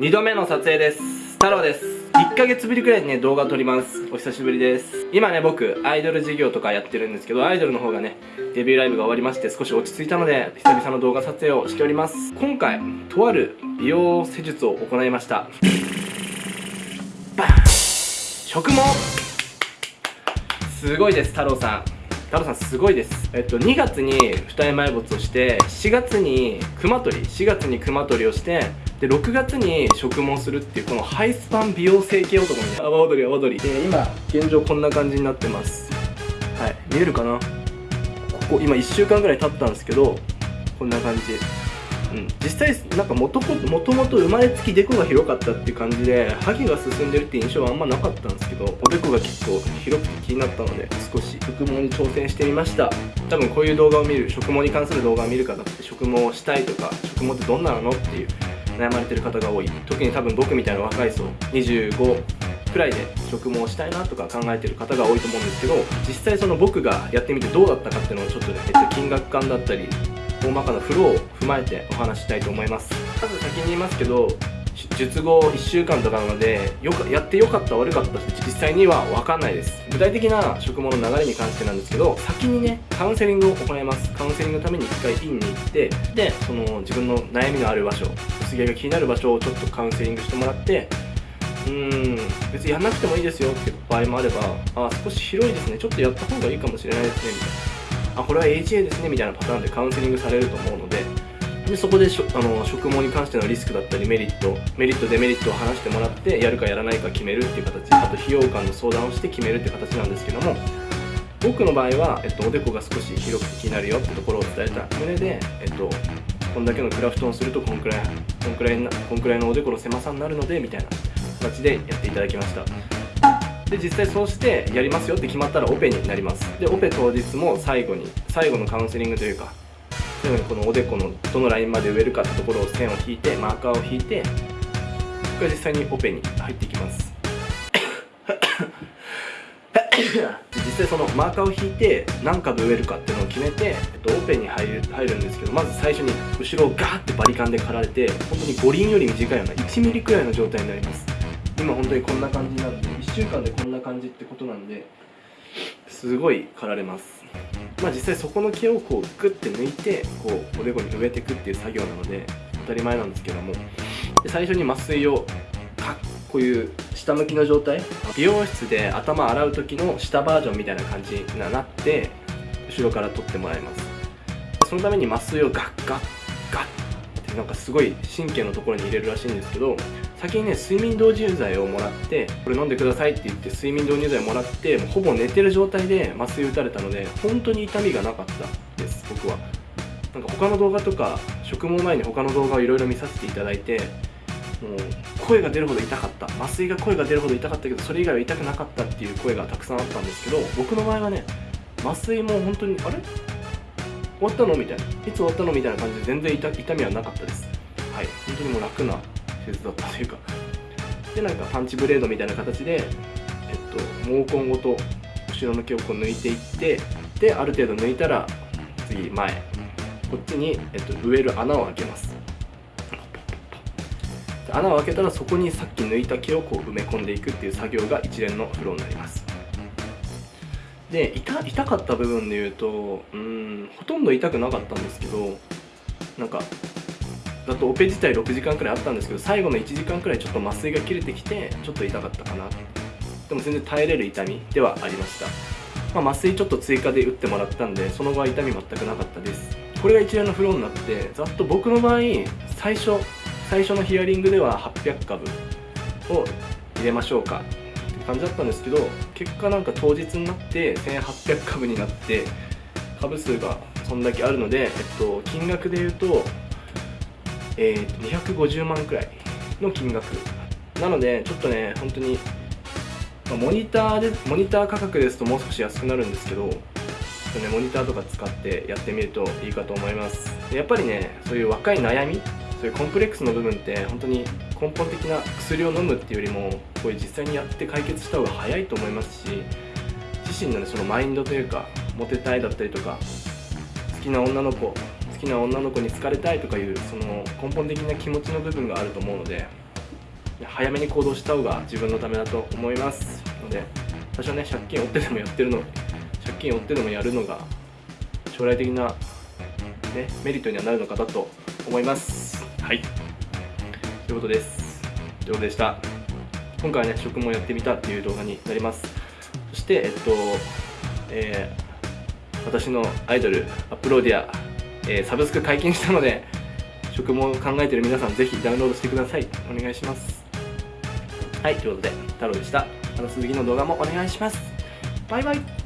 2度目の撮影です。太郎です。1ヶ月ぶりくらいにね動画撮ります。お久しぶりです。今ね僕アイドル事業とかやってるんですけどアイドルの方がねデビューライブが終わりまして少し落ち着いたので久々の動画撮影をしております。今回とある美容施術を行いました。バン！植毛すごいです太郎さん。太郎さんすごいです。えっと2月に二重埋没をして4月に熊取り4月に熊取りをしてで6月に植毛するっていうこのハイスパン美容整形男にね阿波踊り阿波踊り。で今現状こんな感じになってます。はい。見えるかな？ここ今1週間ぐらい経ったんですけどこんな感じ。うん。実際なんかもともともと生まれつきデコが広かったっていう感じでハゲが進んでるって印象はあんまなかったんですけどおでこが結構広くて気になったので少し植毛に挑戦してみました。多分こういう動画を見る植毛に関する動画を見る方って植毛をしたいとか植毛ってどんなのっていう悩まれてる方が多い。特に多分僕みたいな若い層25くらいで植毛したいなとか考えてる方が多いと思うんですけど実際その僕がやってみてどうだったかっていうのをちょっとね、えっと、金額感だったり大まかなフローを踏まえてお話したいと思います。まず先に言いますけど術後1週間とかなのでよかやってよかった悪かったって実際には分かんないです。具体的な植毛の流れに関してなんですけど先にねカウンセリングを行います。カウンセリングのために1回院に行ってでその自分の悩みのある場所薄毛が気になる場所をちょっとカウンセリングしてもらってうーん別にやんなくてもいいですよって場合もあればあ少し広いですね。ちょっとやった方がいいかもしれないですね。みたいな。あこれは HA ですね。みたいなパターンでカウンセリングされると思うのででそこでしょあの植毛に関してのリスクだったりメリットメリットデメリットを話してもらってやるかやらないか決めるっていう形あと費用感の相談をして決めるっていう形なんですけども僕の場合は、えっと、おでこが少し広くて気になるよってところを伝えた上で、えっと、こんだけのクラフトをするとこんくらいこんくらいなこんくらいのおでこの狭さになるのでみたいな形でやっていただきました。で実際そうしてやりますよって決まったらオペになります。でオペ当日も最後に最後のカウンセリングというか最後にこのおでこのどのラインまで植えるかってところを線を引いてマーカーを引いてここから実際にオペに入っていきます。実際そのマーカーを引いて何株植えるかっていうのを決めて、えっと、オペに入る入るんですけどまず最初に後ろをガーってバリカンで刈られて本当に五輪より短いような1ミリくらいの状態になります。今本当にこんな感じになるんで1週間でこんな感じってことなんですごい刈られます。まあ実際そこの毛をこうグッて抜いてこうおでこに植えていくっていう作業なので当たり前なんですけども。最初に麻酔をかこういう下向きの状態美容室で頭洗う時の下バージョンみたいな感じになって後ろから取ってもらいます。そのために麻酔をガッガッガッってなんかすごい神経のところに入れるらしいんですけど先にね睡眠導入剤をもらってこれ飲んでくださいって言って睡眠導入剤もらってほぼ寝てる状態で麻酔打たれたので本当に痛みがなかったです僕は。なんか他の動画とか植毛前に他の動画をいろいろ見させていただいてもう声が出るほど痛かった。麻酔が声が出るほど痛かったけどそれ以外は痛くなかったっていう声がたくさんあったんですけど僕の場合はね麻酔も本当にあれ？終わったの？みたいな。いつ終わったの？みたいな感じで全然痛痛みはなかったです。はい。本当にもう楽な手術だったというか。でなんかパンチブレードみたいな形でえっと毛根ごと後ろの毛をこう抜いていってである程度抜いたら次前。こっちに、えっと、植える穴を開けます。穴を開けたらそこにさっき抜いた毛をこう埋め込んでいくっていう作業が一連のフローになります。で痛痛かった部分で言うとうんほとんど痛くなかったんですけどなんかだとオペ自体6時間くらいあったんですけど最後の1時間くらいちょっと麻酔が切れてきてちょっと痛かったかな。でも全然耐えれる痛みではありました、まあ、麻酔ちょっと追加で打ってもらったんでその後は痛み全くなかったです。これが一連のフローになってざっと僕の場合最初最初のヒアリングでは800株を入れましょうか。って感じだったんですけど結果なんか当日になって1800株になって株数がそんだけあるので、えっと、金額で言うとえー、と250万くらいの金額。なのでちょっとね本当に、まあ、モニターでモニター価格ですともう少し安くなるんですけどちょっとねモニターとか使ってやってみるといいかと思います。やっぱりねそういう若い悩みそういうコンプレックスの部分って本当に根本的な薬を飲むっていうよりもこういう実際にやって解決した方が早いと思いますし自身のねそのマインドというかモテたいだったりとか好きな女の子きな女の子に好かれたいとかいうその根本的な気持ちの部分があると思うので早めに行動した方が自分のためだと思います。ので多少ね借金を負ってでもやってるの借金を負ってでもやるのが将来的な、ね、メリットにはなるのかなと思います。はい。ということです。ということでした。今回はね食もやってみたっていう動画になります。そしてえっとえー、私のアイドルアップローディア、えー、サブスク解禁したので食も考えてる皆さんぜひダウンロードしてください。お願いします。はいということで太郎でした。また次の動画もお願いします。バイバイ。